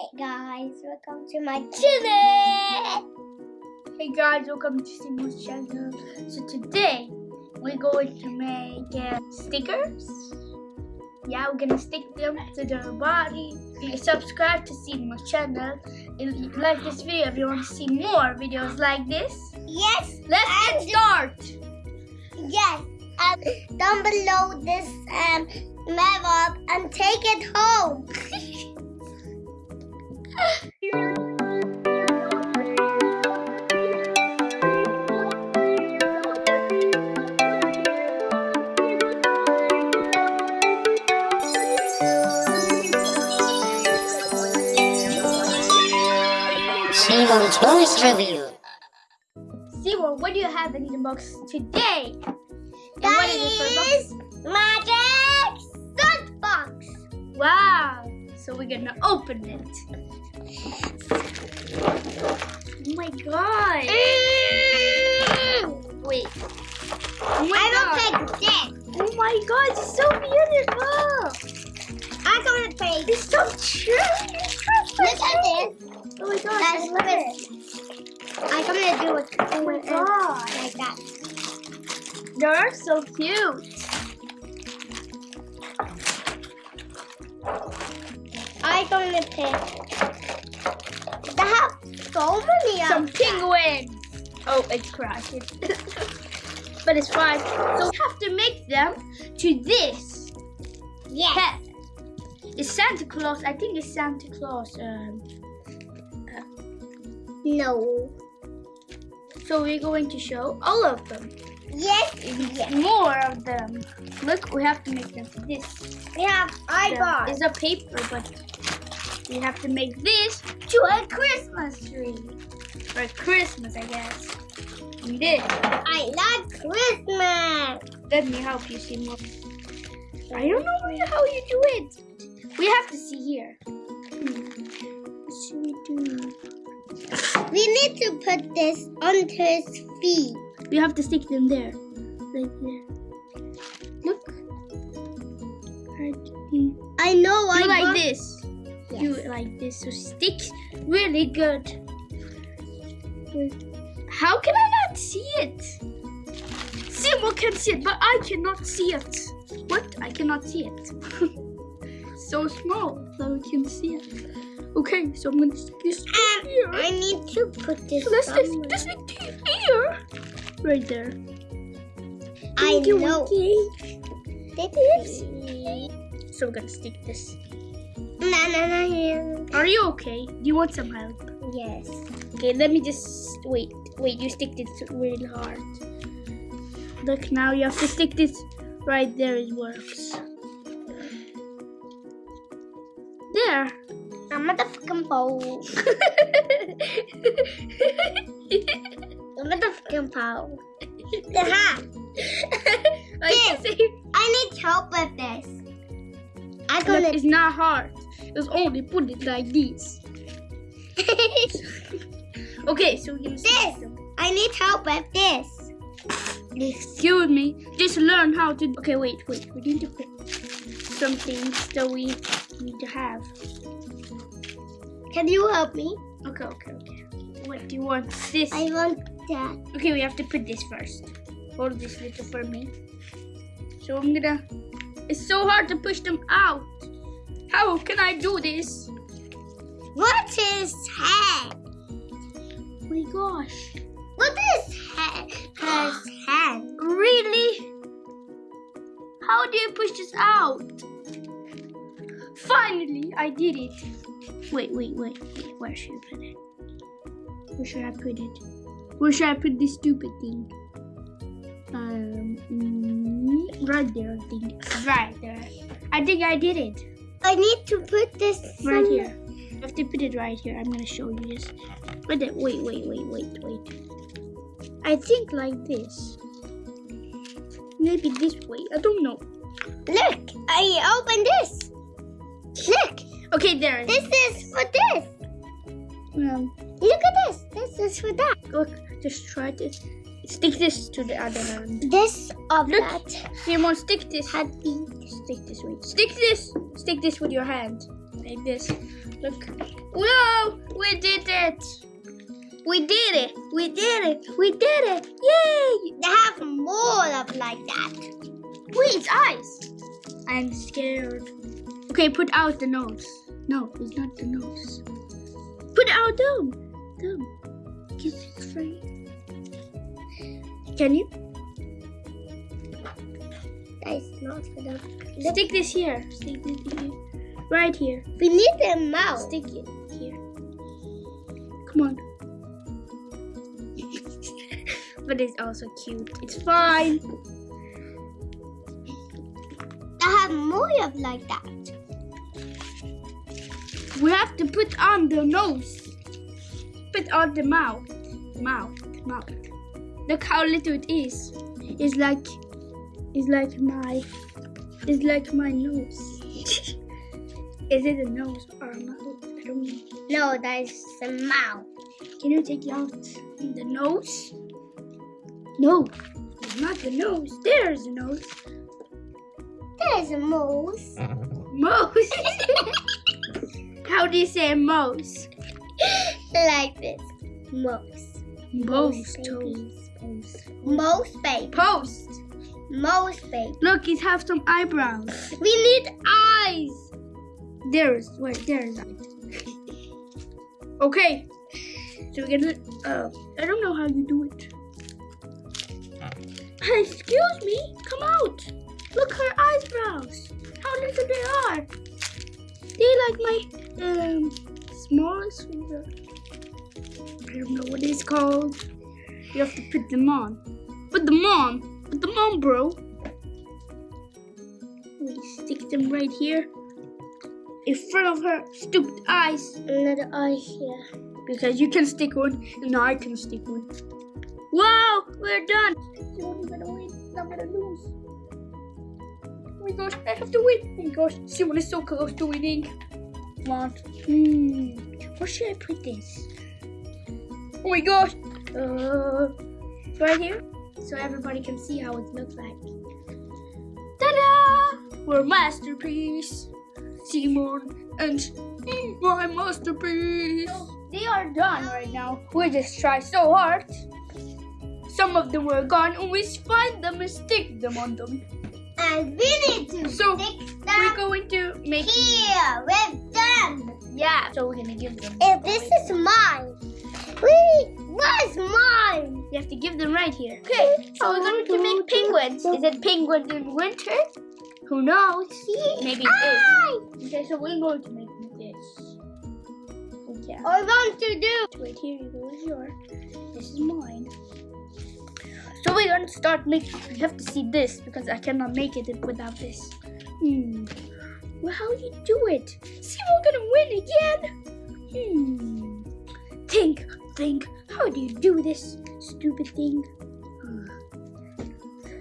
Hey guys, welcome to my channel. Hey guys, welcome to Simo's channel. So today we're going to make uh, stickers. Yeah, we're gonna stick them to their body. Subscribe to Simo's channel. And like this video if you want to see more videos like this. Yes, Let's get started. yes. Um, down below this um map and take it home. Simon Toys Review. What do you have in the box today? That what is is magic salt box. box? Wow. So we're gonna open it. Oh my god. Wait. Oh my I god. will take this. Oh my god, it's so beautiful. I'm gonna take. It's so true. Look at this. Oh my god, That's I love it. I'm gonna do it. Oh my god. Like that. They're so cute. I'm gonna pick. They have so many Some penguins. Oh, it's crashing. but it's fine. So we have to make them to this Yes. pet. It's Santa Claus. I think it's Santa Claus. Um, No. so we're going to show all of them. Yes. Yes. more of them. Look, we have to make them to this. We have eyeballs. It's a paper, but we have to make this to a Christmas tree. For Christmas, I guess. And this. I like Christmas. Let me help you see more. I don't know how you do it. We have to see here. What should we do? We need to put this onto his feet. We have to stick them there. Right there. Look. I know. I like this. Yes. it like this. So stick really good. How can I not see it? Simo can see it, but I cannot see it. What? I cannot see it. so small that we can see it. Okay, so I'm gonna stick this Um, here. I need to put this. Let's stick somewhere. this to here. Right there. I know. This. So we're gonna stick this. Na na na. na. Are you okay? Do you want some help? Yes. Okay, let me just wait. Wait, you stick this really hard. Look, now you have to stick this right there. It works. There. I'm a motherfucking pole. I'm a motherfucking pole. The hat. I can see. I need help with this. I'm Look, gonna. it's not hard. It's only put it like this. Okay, so stick This. I need help with this. Excuse me. Just learn how to. Okay, wait, wait. We need to put some things that we need to have. Can you help me? Okay, okay, okay. What do you want? This. I want that. Okay, we have to put this first. Hold this little for me. So I'm gonna. It's so hard to push them out. How can I do this? What is head? Oh my gosh. What is head? Has head? Really? How do you push this out? Finally, I did it. Wait, wait, wait, wait. Where should I put it? Where should I put it? Where should I put this stupid thing? Um, mm, right there, I think. Right there. I think I did it. I need to put this Right somewhere. here. I have to put it right here. I'm gonna show you this. There. Wait, wait, wait, wait, wait. I think like this. Maybe this way. I don't know. Look, I opened this. Look, Okay, there. this is for this. Um, Look at this. This is for that. look, just try to stick this to the other hand. This of Look. that Simon, stick this. had. Stick this way. Stick this. Stick this with your hand. Like this. Look. Whoa! We did it! We did it! We did it! We did it! Yay! They have more of like that. Wait, it's eyes. I'm scared. Okay, put out the nose. No, it's not the nose. Put out them. Them. Kiss it's free. Can you? That is not for them. Stick this here. Stick this here. Right here. We need their mouth. Stick it here. Come on. but it's also cute. It's fine. They have more of like that. We have to put on the nose. Put on the mouth. Mouth. Mouth. Look how little it is. It's like it's like my it's like my nose. is it a nose or a mouth? I don't know. No, that is the mouth. Can you take it out the nose? No, it's not the nose. There's a nose. There's a mouse. Mouse. How do you say mouse? like this. Mouse. Mouse. babies. Toast. Mouse baby. Post. Most baby. Look, it has some eyebrows. We need eyes. There's wait, there's Okay. So we're gonna uh I don't know how you do it. Excuse me, come out. Look her eyebrows. How little they are. They like my um smallest finger. I don't know what it's called. You have to put them on. Put them on. Put them on, bro. We stick them right here in front of her stupid eyes Another eye here. because you can stick one and I can stick one. Wow, we're done. She won't gonna win. I'm gonna lose. Oh my gosh, I have to win. Oh my gosh, Simon is so close to winning. Come on. Hmm. Where should I put this? Oh my gosh. Uh, right here, so everybody can see how it looks like. Ta-da! We're masterpiece. Simon and my masterpiece. They are done right now. We just try so hard. Some of them were gone, and we find them and stick them on them. And we need to So, We're going to make here with them. yeah. So we're gonna give them. If this is mine, wait, what's mine? You have to give them right here. Okay. So we're going to make penguins. Is it penguins in winter? Who knows? Maybe it is. Okay, so we're going to make this. Okay. I want to do. Wait, here you go. Yours. This is mine. So we're gonna start making. We have to see this because I cannot make it without this. Hmm. Well, how do you do it? See, we're gonna win again. Hmm. Think, think. How do you do this stupid thing?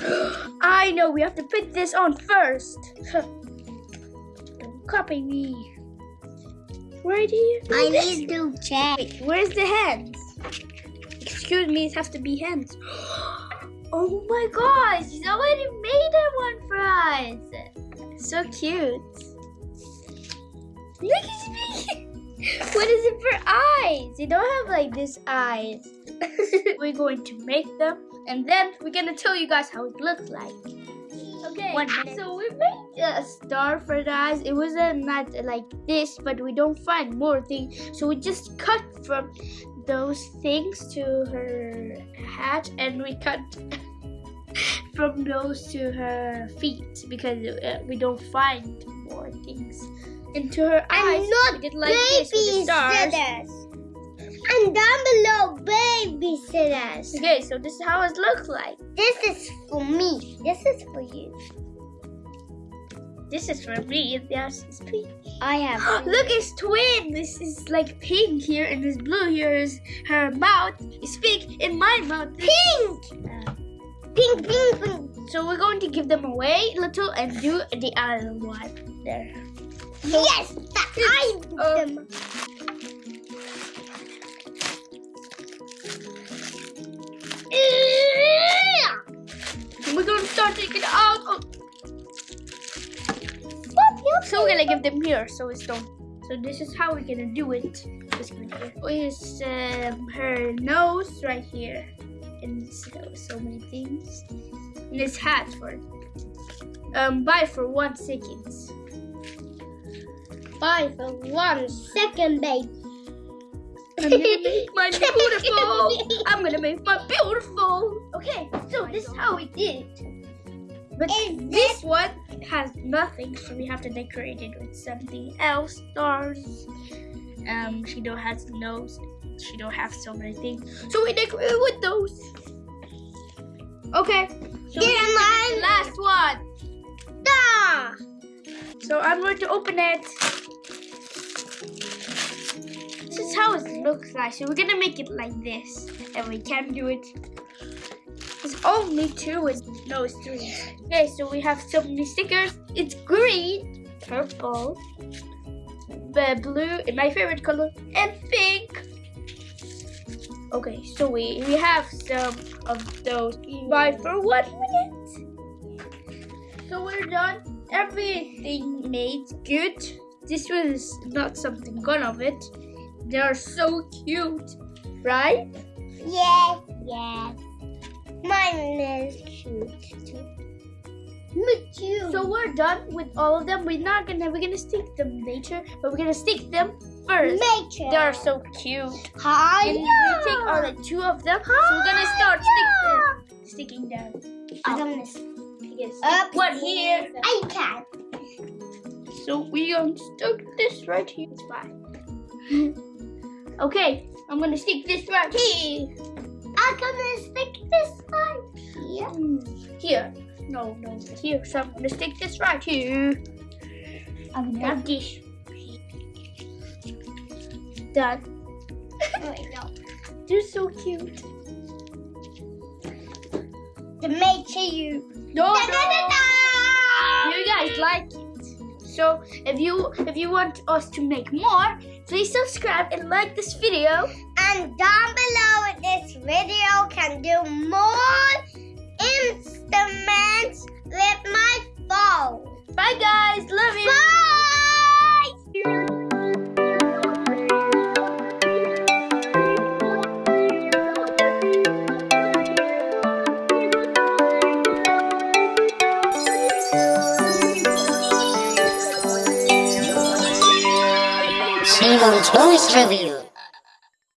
I know. We have to put this on first. Don't copy me. Right here. I This- need to check. Wait, where's the hands? Excuse me, it has to be hands. Oh my gosh, he's already made one for us. So cute. Look at me. What is it for eyes? They don't have like this eyes. we're going to make them and then we're gonna tell you guys how it looks like. Okay, One minute. so we made a star for the eyes. It wasn't not like this, but we don't find more things. So we just cut from those things to her hat, and we cut from those to her feet because uh, we don't find more things. And to her eyes, And not did like this with the stars. babysitters. And down below, babysitters. Okay, so this is how it looks like. This is for me. This is for you. This is for me, Yes, is pink. I have. Look, it's twin. This is like pink here, and this blue here is her mouth. Is pink, and my mouth pink. uh, Pink, pink, pink. So we're going to give them away little and do the other one there. Yes, that I Uh, them. We're going to start taking out. Oh. So we're gonna give them here, so it's don't, so So this is how we're gonna do it. Gonna here. Is um, her nose right here, and so, so many things. This hat for um bye for one second. Bye for one second, babe. I'm gonna make my beautiful. I'm gonna make my beautiful. Okay, so this is how we did. But Is this one has nothing, so we have to decorate it with something else. Stars. Um, she don't has nose. She don't have so many things, so we decorate it with those. Okay. So Get here's in line. last one. Da! So I'm going to open it. This is how it looks like. So we're gonna make it like this, and we can do it. It's only two. It's, no, it's three. Okay, so we have so many stickers. It's green, purple, blue, and my favorite color, and pink. Okay, so we we have some of those. Buy for one minute. So we're done. Everything made good. This was not something gone of it. They are so cute, right? Yes, yes. Mine is cute too. Me too. So we're done with all of them. We're not gonna we're gonna stick them later, but we're gonna stick them first. sure. They are so cute. Hi. And we take all like two of them. So we're gonna start stick sticking them. I'm gonna gonna stick Up one here. I can. So we gonna this right here. It's fine. okay, I'm gonna stick this right here. I'm gonna stick this one here. Here. No, no, here. So I'm gonna stick this right here. I'm Like this. Done. Oh, Wait, no. They're so cute. To make sure you. No, Da, da, da, da. You guys like it. So if you if you want us to make more, please subscribe and like this video. And down below this video can do more instruments Review.